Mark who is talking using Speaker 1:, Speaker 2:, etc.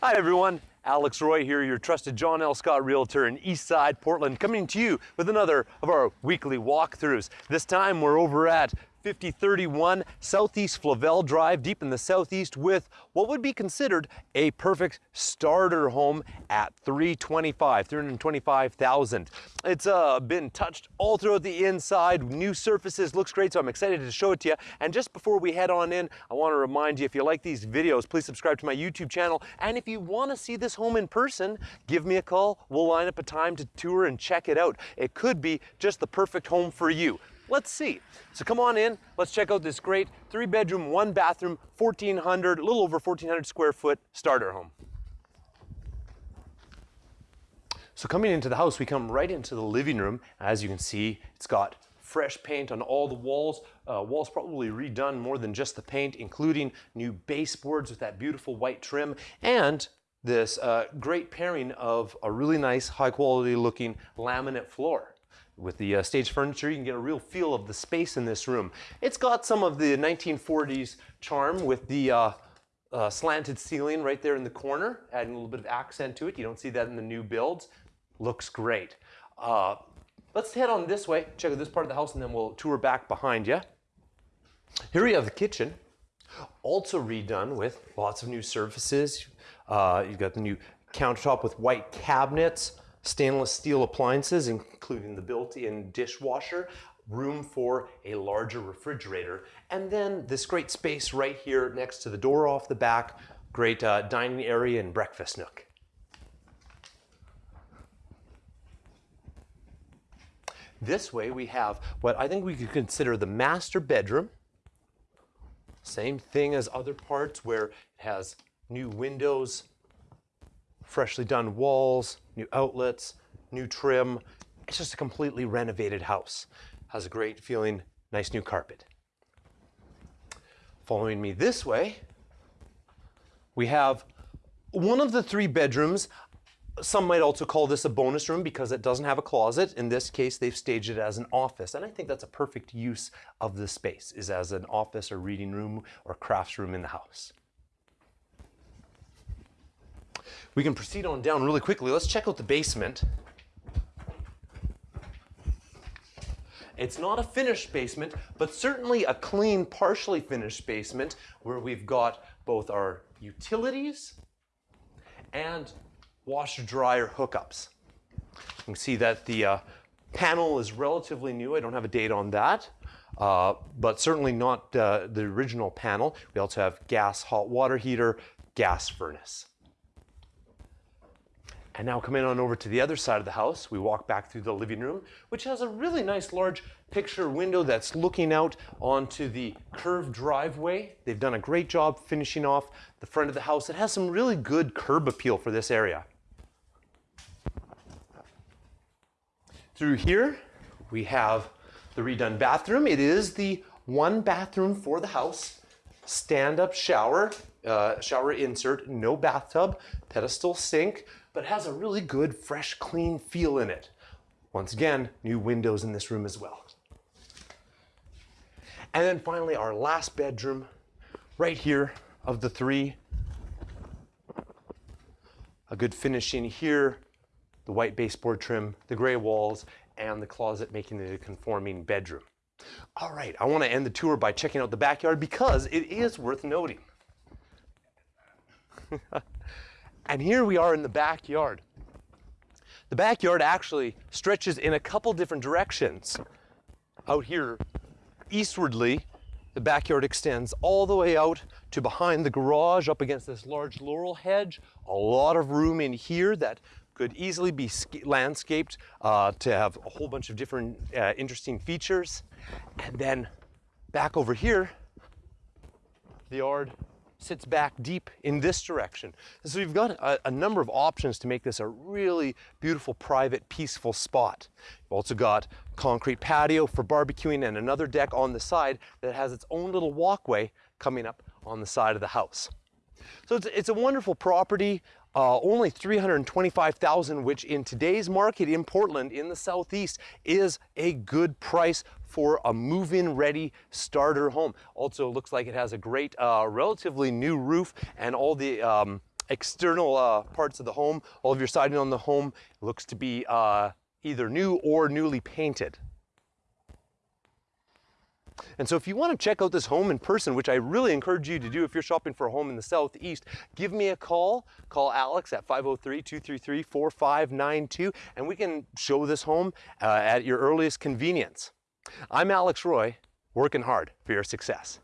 Speaker 1: Hi everyone, Alex Roy here, your trusted John L. Scott Realtor in Eastside, Portland, coming to you with another of our weekly walkthroughs. This time we're over at 5031 Southeast Flavel Drive, deep in the southeast, with what would be considered a perfect starter home at 325, 325,000. It's uh, been touched all throughout the inside, new surfaces, looks great, so I'm excited to show it to you. And just before we head on in, I want to remind you, if you like these videos, please subscribe to my YouTube channel. And if you want to see this home in person, give me a call. We'll line up a time to tour and check it out. It could be just the perfect home for you. Let's see. So come on in, let's check out this great three bedroom, one bathroom, 1400, a little over 1400 square foot starter home. So coming into the house, we come right into the living room. As you can see, it's got fresh paint on all the walls. Uh, walls probably redone more than just the paint, including new baseboards with that beautiful white trim and this uh, great pairing of a really nice high quality looking laminate floor. With the uh, stage furniture, you can get a real feel of the space in this room. It's got some of the 1940s charm with the uh, uh, slanted ceiling right there in the corner, adding a little bit of accent to it. You don't see that in the new builds. Looks great. Uh, let's head on this way, check out this part of the house, and then we'll tour back behind you. Here we have the kitchen, also redone with lots of new surfaces. Uh, you've got the new countertop with white cabinets, stainless steel appliances, including the built-in dishwasher, room for a larger refrigerator, and then this great space right here next to the door off the back, great uh, dining area and breakfast nook. This way we have what I think we could consider the master bedroom. Same thing as other parts where it has new windows, freshly done walls, new outlets, new trim. It's just a completely renovated house. Has a great feeling, nice new carpet. Following me this way, we have one of the three bedrooms. Some might also call this a bonus room because it doesn't have a closet. In this case, they've staged it as an office. And I think that's a perfect use of the space, is as an office or reading room or crafts room in the house. We can proceed on down really quickly. Let's check out the basement. It's not a finished basement, but certainly a clean, partially finished basement where we've got both our utilities and washer dryer hookups. You can see that the uh, panel is relatively new. I don't have a date on that, uh, but certainly not uh, the original panel. We also have gas hot water heater, gas furnace. And now coming on over to the other side of the house, we walk back through the living room, which has a really nice large picture window that's looking out onto the curved driveway. They've done a great job finishing off the front of the house. It has some really good curb appeal for this area. Through here, we have the redone bathroom. It is the one bathroom for the house. Stand-up shower, uh, shower insert, no bathtub, pedestal sink, but has a really good, fresh, clean feel in it. Once again, new windows in this room as well. And then finally, our last bedroom, right here of the three. A good finishing here, the white baseboard trim, the gray walls, and the closet making it a conforming bedroom. All right, I want to end the tour by checking out the backyard because it is worth noting. And here we are in the backyard. The backyard actually stretches in a couple different directions. Out here, eastwardly, the backyard extends all the way out to behind the garage up against this large laurel hedge. A lot of room in here that could easily be landscaped uh, to have a whole bunch of different uh, interesting features. And then back over here, the yard sits back deep in this direction. so you've got a, a, number of options to make this a really beautiful, private, peaceful spot. You've also got concrete patio for barbecuing and another deck on the side that has its own little walkway coming up on the side of the house. So it's, it's a wonderful property, uh, only 325,000, which in today's market in Portland in the Southeast is a good price for a move-in ready starter home. Also looks like it has a great, uh, relatively new roof and all the um, external uh, parts of the home, all of your siding on the home looks to be uh, either new or newly painted. And so if you want to check out this home in person, which I really encourage you to do if you're shopping for a home in the Southeast, give me a call. Call Alex at 503-233-4592 and we can show this home uh, at your earliest convenience. I'm Alex Roy, working hard for your success.